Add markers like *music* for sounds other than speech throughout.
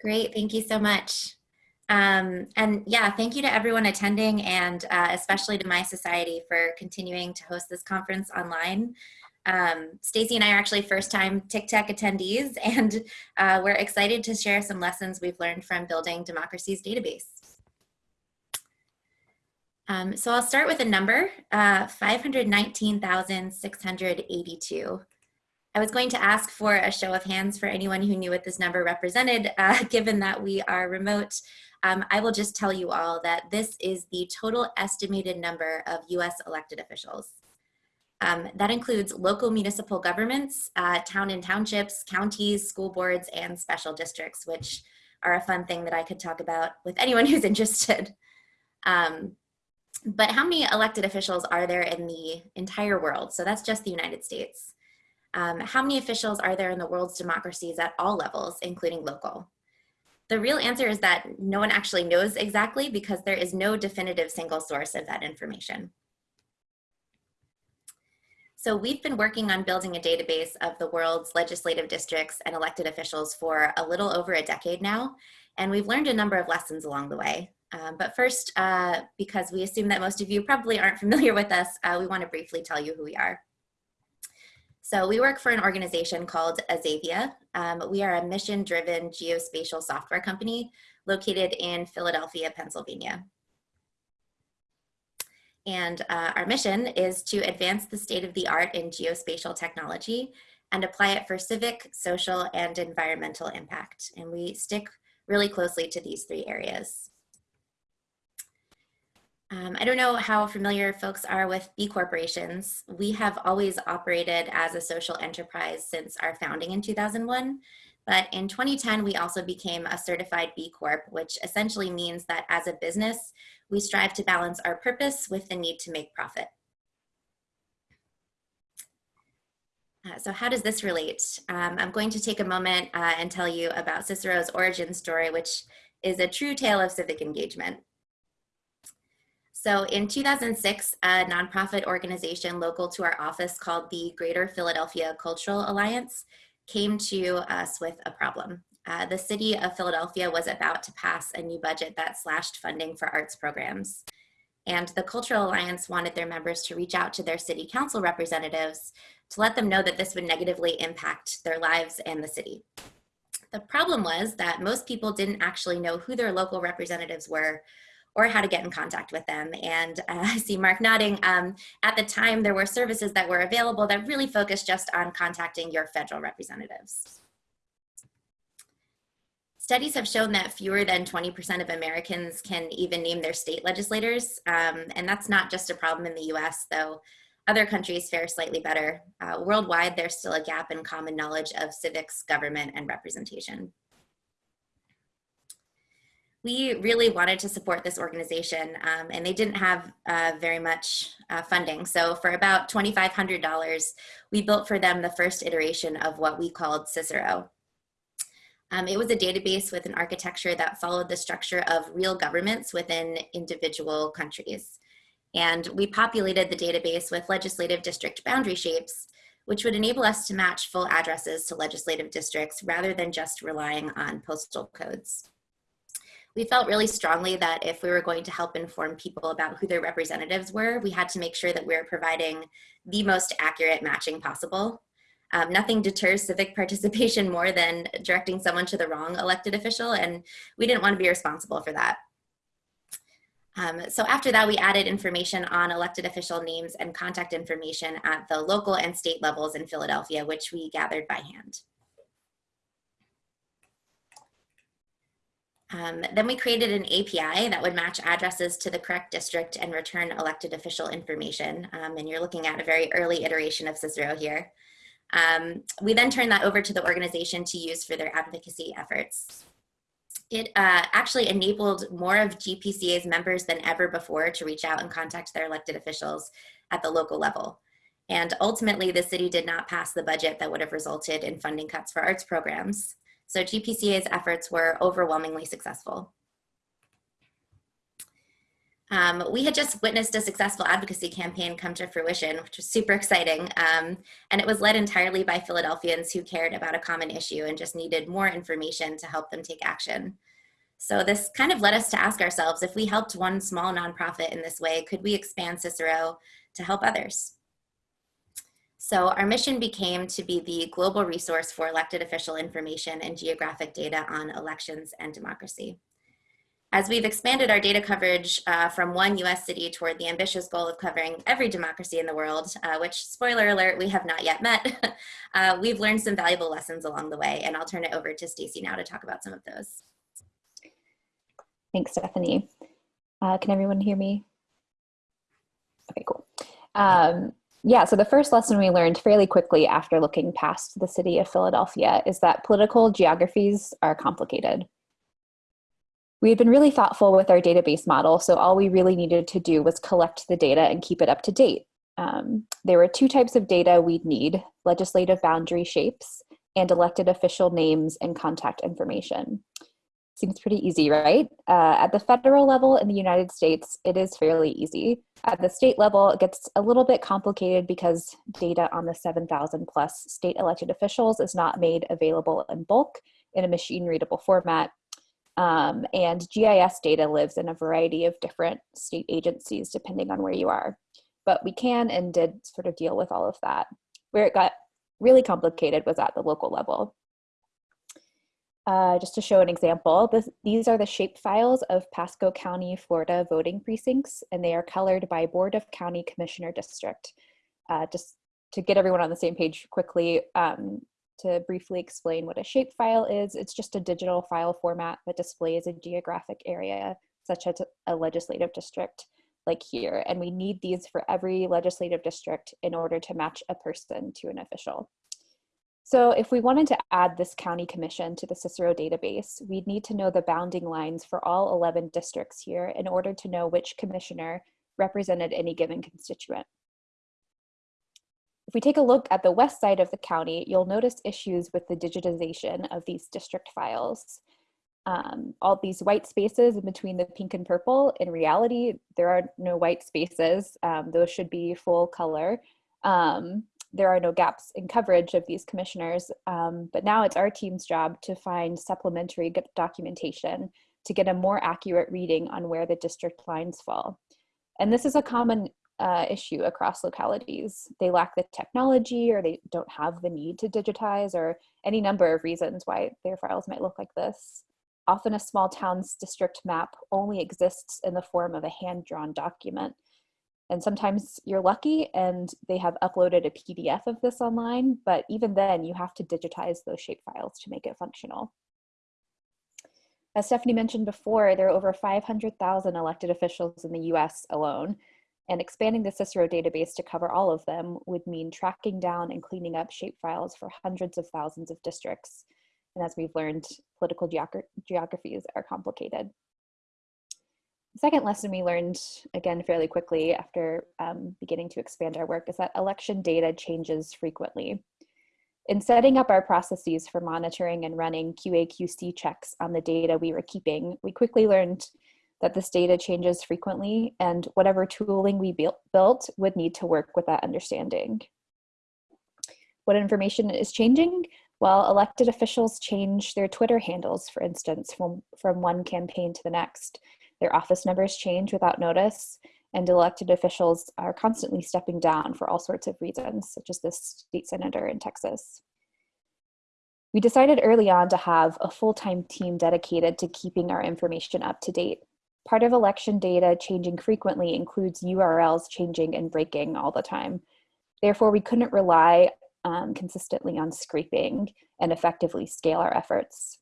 Great, thank you so much. Um, and yeah, thank you to everyone attending and uh, especially to mySociety for continuing to host this conference online. Um, Stacy and I are actually first time TICTeC attendees *laughs* and uh, we're excited to share some lessons we've learned from building Democracy's database. Um, so I'll start with a number, uh, 519,682. I was going to ask for a show of hands for anyone who knew what this number represented, *laughs* uh, given that we are remote. Um, I will just tell you all that this is the total estimated number of US elected officials. Um, that includes local municipal governments, uh, town and townships, counties, school boards, and special districts, which are a fun thing that I could talk about with anyone *laughs* who's interested. Um, but how many elected officials are there in the entire world? So that's just the United States. Um, how many officials are there in the world's democracies at all levels, including local? The real answer is that no one actually knows exactly because there is no definitive single source of that information. So we've been working on building a database of the world's legislative districts and elected officials for a little over a decade now, and we've learned a number of lessons along the way. Um, but first, uh, because we assume that most of you probably aren't familiar with us, uh, we want to briefly tell you who we are. So we work for an organization called Azavea. Um, we are a mission-driven geospatial software company located in Philadelphia, Pennsylvania. And uh, our mission is to advance the state of the art in geospatial technology and apply it for civic, social, and environmental impact. And we stick really closely to these three areas. Um, I don't know how familiar folks are with B corporations. We have always operated as a social enterprise since our founding in 2001. But in 2010, we also became a certified B Corp, which essentially means that as a business, we strive to balance our purpose with the need to make profit. Uh, so how does this relate? Um, I'm going to take a moment uh, and tell you about Cicero's origin story, which is a true tale of civic engagement. So in 2006, a nonprofit organization local to our office called the Greater Philadelphia Cultural Alliance came to us with a problem. Uh, the city of Philadelphia was about to pass a new budget that slashed funding for arts programs. And the Cultural Alliance wanted their members to reach out to their city council representatives to let them know that this would negatively impact their lives and the city. The problem was that most people didn't actually know who their local representatives were or how to get in contact with them. And uh, *laughs* I see Mark nodding. Um, at the time, there were services that were available that really focused just on contacting your federal representatives. Studies have shown that fewer than 20% of Americans can even name their state legislators. Um, and that's not just a problem in the US, though other countries fare slightly better. Uh, worldwide, there's still a gap in common knowledge of civics, government, and representation we really wanted to support this organization um, and they didn't have uh, very much uh, funding. So for about $2,500, we built for them the first iteration of what we called Cicero. Um, it was a database with an architecture that followed the structure of real governments within individual countries. And we populated the database with legislative district boundary shapes, which would enable us to match full addresses to legislative districts rather than just relying on postal codes we felt really strongly that if we were going to help inform people about who their representatives were, we had to make sure that we were providing the most accurate matching possible. Um, nothing deters civic *laughs* participation more than directing someone to the wrong elected official, and we didn't want to be responsible for that. Um, so after that, we added information on elected official names and contact information at the local and state levels in Philadelphia, which we gathered by hand. Um, then we created an API that would match addresses to the correct district and return elected official information. Um, and you're looking at a very early iteration of Cicero here. Um, we then turned that over to the organization to use for their advocacy efforts. It uh, actually enabled more of GPCA's members than ever before to reach out and contact their elected officials at the local level. And ultimately, the city did not pass the budget that would have resulted in funding cuts for arts programs. So GPCA's efforts were overwhelmingly successful. Um, we had just witnessed a successful advocacy campaign come to fruition, which was super exciting. Um, and it was led entirely by Philadelphians who cared about a common issue and just needed more information to help them take action. So this kind of led us to ask ourselves, if we helped one small nonprofit in this way, could we expand Cicero to help others? So our mission became to be the global resource for elected official information and geographic data on elections and democracy. As we've expanded our data coverage uh, from one US city toward the ambitious goal of covering every democracy in the world, uh, which spoiler alert, we have not yet met, *laughs* uh, we've learned some valuable lessons along the way. And I'll turn it over to Stacy now to talk about some of those. Thanks, Stephanie. Uh, can everyone hear me? Okay, cool. Um, yeah, so the first lesson we learned fairly quickly after looking past the city of Philadelphia is that political geographies are complicated. We had been really thoughtful with our database model, so all we really needed to do was collect the data and keep it up to date. Um, there were two types of data we'd need, legislative boundary shapes and elected official names and contact information. Seems pretty easy, right? Uh, at the federal level in the United States, it is fairly easy. At the state level, it gets a little bit complicated because data on the 7,000 plus state elected officials is not made available in bulk in a machine readable format. Um, and GIS data lives in a variety of different state agencies depending on where you are. But we can and did sort of deal with all of that. Where it got really complicated was at the local level. Uh, just to show an example, this, these are the shape files of Pasco County, Florida voting precincts, and they are colored by Board of County Commissioner District. Uh, just to get everyone on the same page quickly, um, to briefly explain what a shape file is, it's just a digital file format that displays a geographic area, such as a legislative district like here. And we need these for every legislative district in order to match a person to an official. So if we wanted to add this county commission to the Cicero database, we'd need to know the bounding lines for all 11 districts here in order to know which commissioner represented any given constituent. If we take a look at the west side of the county, you'll notice issues with the digitization of these district files. Um, all these white spaces in between the pink and purple, in reality, there are no white spaces. Um, those should be full color. Um, there are no gaps in coverage of these commissioners, um, but now it's our team's job to find supplementary documentation to get a more accurate reading on where the district lines fall. And this is a common uh, issue across localities. They lack the technology or they don't have the need to digitize or any number of reasons why their files might look like this. Often a small town's district map only exists in the form of a hand-drawn document and sometimes you're lucky and they have uploaded a PDF of this online, but even then you have to digitize those shape files to make it functional. As Stephanie mentioned before, there are over 500,000 elected officials in the US alone, and expanding the Cicero database to cover all of them would mean tracking down and cleaning up shape files for hundreds of thousands of districts. And as we've learned, political geogra geographies are complicated. Second lesson we learned, again, fairly quickly after um, beginning to expand our work is that election data changes frequently. In setting up our processes for monitoring and running QA/QC checks on the data we were keeping, we quickly learned that this data changes frequently and whatever tooling we built would need to work with that understanding. What information is changing? Well, elected officials change their Twitter handles, for instance, from, from one campaign to the next. Their office numbers change without notice, and elected officials are constantly stepping down for all sorts of reasons, such as this state senator in Texas. We decided early on to have a full-time team dedicated to keeping our information up to date. Part of election data changing frequently includes URLs changing and breaking all the time. Therefore, we couldn't rely um, consistently on scraping and effectively scale our efforts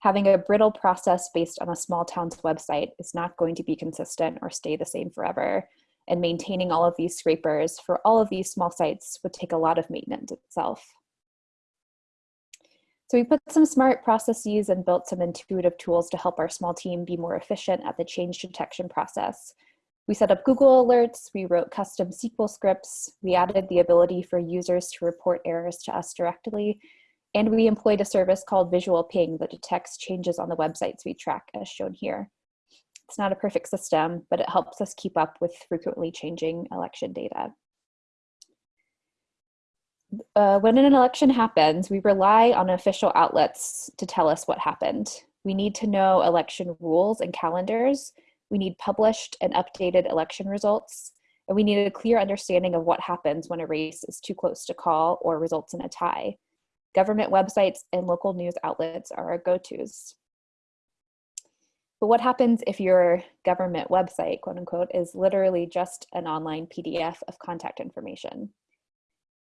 having a brittle process based on a small town's website is not going to be consistent or stay the same forever. And maintaining all of these scrapers for all of these small sites would take a lot of maintenance itself. So we put some smart processes and built some intuitive tools to help our small team be more efficient at the change detection process. We set up Google alerts, we wrote custom SQL scripts, we added the ability for users to report errors to us directly, and we employed a service called Visual Ping that detects changes on the websites we track as shown here. It's not a perfect system, but it helps us keep up with frequently changing election data. Uh, when an election happens, we rely on official outlets to tell us what happened. We need to know election rules and calendars. We need published and updated election results. And we need a clear understanding of what happens when a race is too close to call or results in a tie. Government websites and local news outlets are our go-tos. But what happens if your government website, quote unquote, is literally just an online PDF of contact information?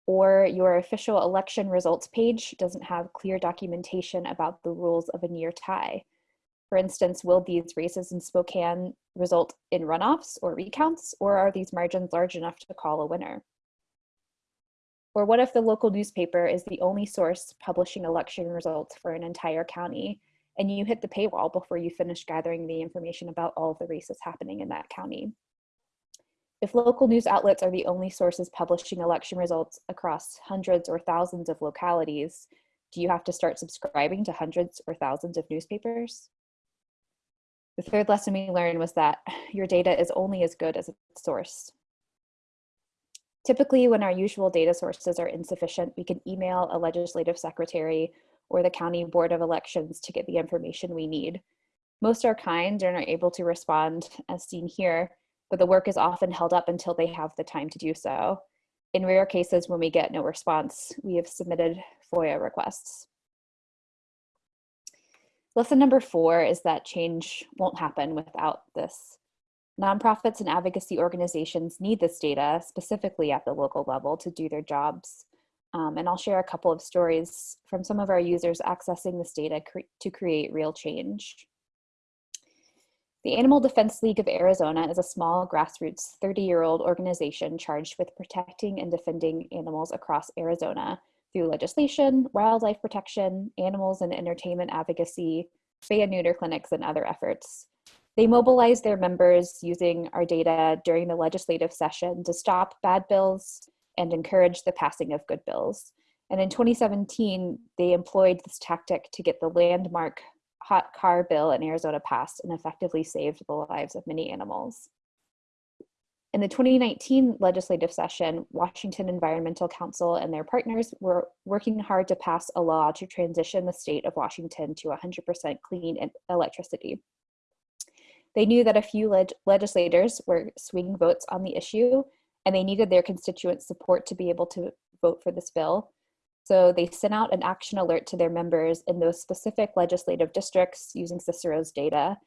Or your official election results page doesn't have clear documentation about the rules of a near tie. For instance, will these races in Spokane result in runoffs or recounts, or are these margins large enough to call a winner? Or what if the local newspaper is the only source publishing election results for an entire county and you hit the paywall before you finish gathering the information about all of the races happening in that county. If local news outlets are the only sources publishing election results across hundreds or thousands of localities, do you have to start subscribing to hundreds or thousands of newspapers? The third lesson we learned was that *sighs* your data is only as good as its source. Typically, when our usual data sources are insufficient, we can email a legislative secretary or the County Board of Elections to get the information we need. Most are kind and are able to respond as seen here, but the work is often held up until they have the time to do so. In rare cases when we get no response, we have submitted FOIA requests. Lesson number four is that change won't happen without this. Nonprofits and advocacy organizations need this data, specifically at the local level, to do their jobs. Um, and I'll share a couple of stories from some of our users accessing this data cre to create real change. The Animal Defense League of Arizona is a small grassroots 30-year-old organization charged with protecting and defending animals across Arizona through legislation, wildlife protection, animals and entertainment advocacy, spay and neuter clinics, and other efforts. They mobilize their members using our data during the legislative session to stop bad bills, and encourage the passing of good bills. And in 2017, they employed this tactic to get the landmark hot car bill in Arizona passed and effectively saved the lives of many animals. In the 2019 legislative session, Washington Environmental Council and their partners were working hard to pass a law to transition the state of Washington to 100% clean electricity. They knew that a few leg legislators were swing votes on the issue and they needed their constituents' support to be able to vote for this bill. So they sent out an action alert to their members in those specific legislative districts using Cicero's data.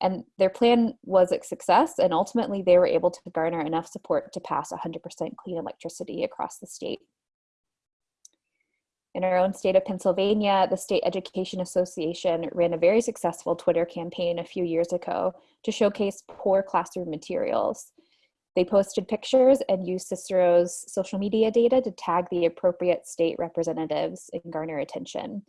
And their plan was a success, and ultimately they were able to garner enough support to pass 100% clean electricity across the state. In our own state of Pennsylvania, the State Education Association ran a very successful Twitter campaign a few years ago to showcase poor classroom materials. They posted pictures and used Cicero's social media data to tag the appropriate state representatives and garner attention.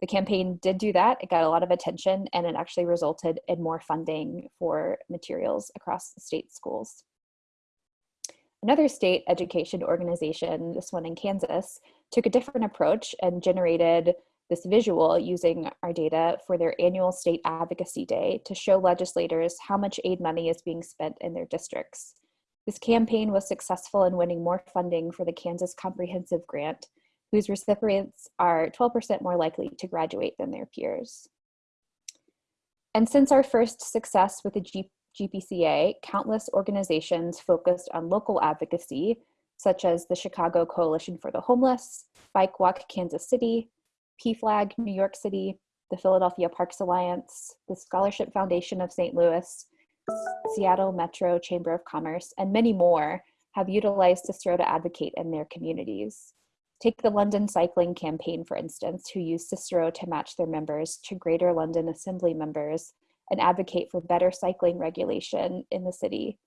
The campaign did do that. It got a lot of attention and it actually resulted in more funding for materials across state schools. Another state education organization, this one in Kansas, took a different approach and generated this visual using our data for their annual state advocacy day to show legislators how much aid money is being spent in their districts. This campaign was successful in winning more funding for the Kansas Comprehensive Grant, whose recipients are 12% more likely to graduate than their peers. And since our first success with the G GPCA, countless organizations focused on local advocacy, such as the Chicago Coalition for the Homeless, Bike Walk Kansas City, PFLAG New York City, the Philadelphia Parks Alliance, the Scholarship Foundation of St. Louis, Seattle Metro Chamber of Commerce, and many more have utilized Cicero to advocate in their communities. Take the London Cycling Campaign, for instance, who use Cicero to match their members to Greater London Assembly members and advocate for better cycling regulation in the city.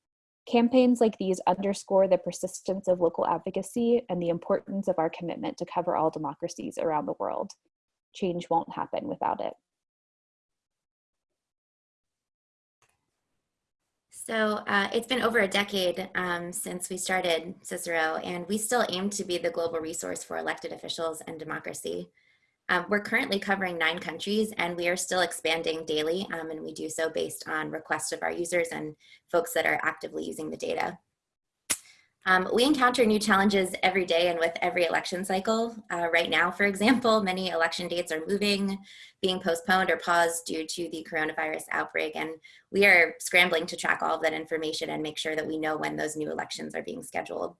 Campaigns like these underscore the persistence of local advocacy and the importance of our commitment to cover all democracies around the world. Change won't happen without it. So uh, it's been over a decade um, since we started Cicero, and we still aim to be the global resource for elected officials and democracy. Um, we're currently covering nine countries and we are still expanding daily um, and we do so based on requests of our users and folks that are actively using the data. Um, we encounter new challenges every day and with every election cycle. Uh, right now, for example, *laughs* many election dates are moving, being postponed or paused due to the coronavirus outbreak. And we are scrambling to track all of that information and make sure that we know when those new elections are being scheduled.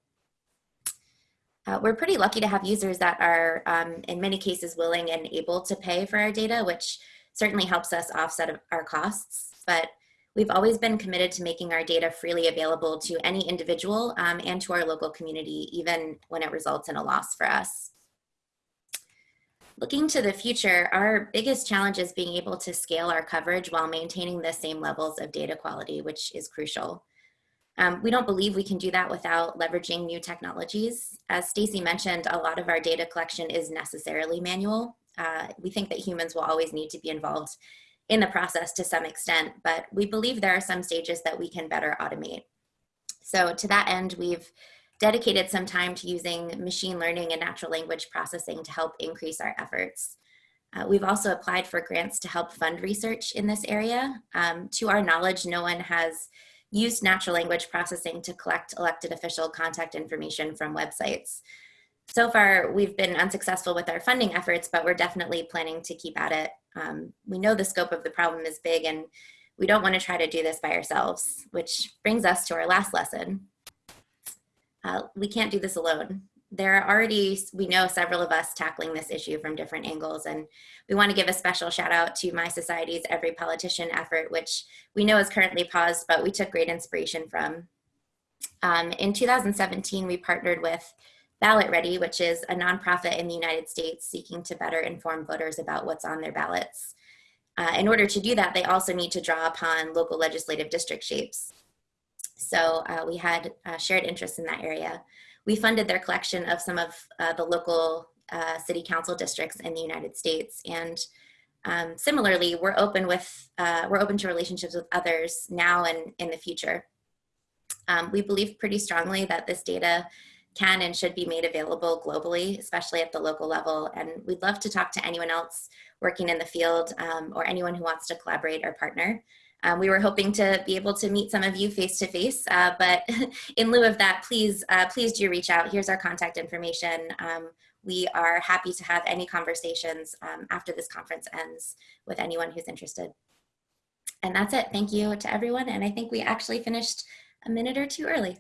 Uh, we're pretty lucky to have users that are um, in many cases willing and able to pay for our data, which certainly helps us offset our costs. But We've always been committed to making our data freely available to any individual um, and to our local community, even when it results in a loss for us. Looking to the future, our biggest challenge is being able to scale our coverage while maintaining the same levels of data quality, which is crucial. Um, we don't believe we can do that without leveraging new technologies. As Stacy mentioned, a lot of our data collection is necessarily manual. Uh, we think that humans will always need to be involved in the process to some extent, but we believe there are some stages that we can better automate. So to that end, we've dedicated some time to using machine learning and natural language processing to help increase our efforts. Uh, we've also applied for grants to help fund research in this area. Um, to our knowledge, no one has used natural language processing to collect elected official contact information from websites. So far, we've been unsuccessful with our funding efforts, but we're definitely planning to keep at it um, we know the scope of the problem is big and we don't want to try to do this by ourselves, which brings us to our last lesson. Uh, we can't do this alone. There are already, we know several of us tackling this issue from different angles and we want to give a special shout out to mySociety's Every Politician effort, which we know is currently paused, but we took great inspiration from. Um, in 2017, we partnered with Ballot Ready, which is a nonprofit in the United States seeking to better inform voters about what's on their ballots. Uh, in order to do that, they also need to draw upon local legislative district shapes. So uh, we had uh, shared interest in that area. We funded their collection of some of uh, the local uh, city council districts in the United States. And um, similarly, we're open with, uh, we're open to relationships with others now and in the future. Um, we believe pretty strongly that this data can and should be made available globally, especially at the local level. And we'd love to talk to anyone else working in the field um, or anyone who wants to collaborate or partner. Um, we were hoping to be able to meet some of you face to face, but *laughs* in lieu of that, please, uh, please do reach out. Here's our contact information. Um, we are happy to have any conversations um, after this conference ends with anyone who's interested. And that's it. Thank you to everyone. And I think we actually finished a minute or two early.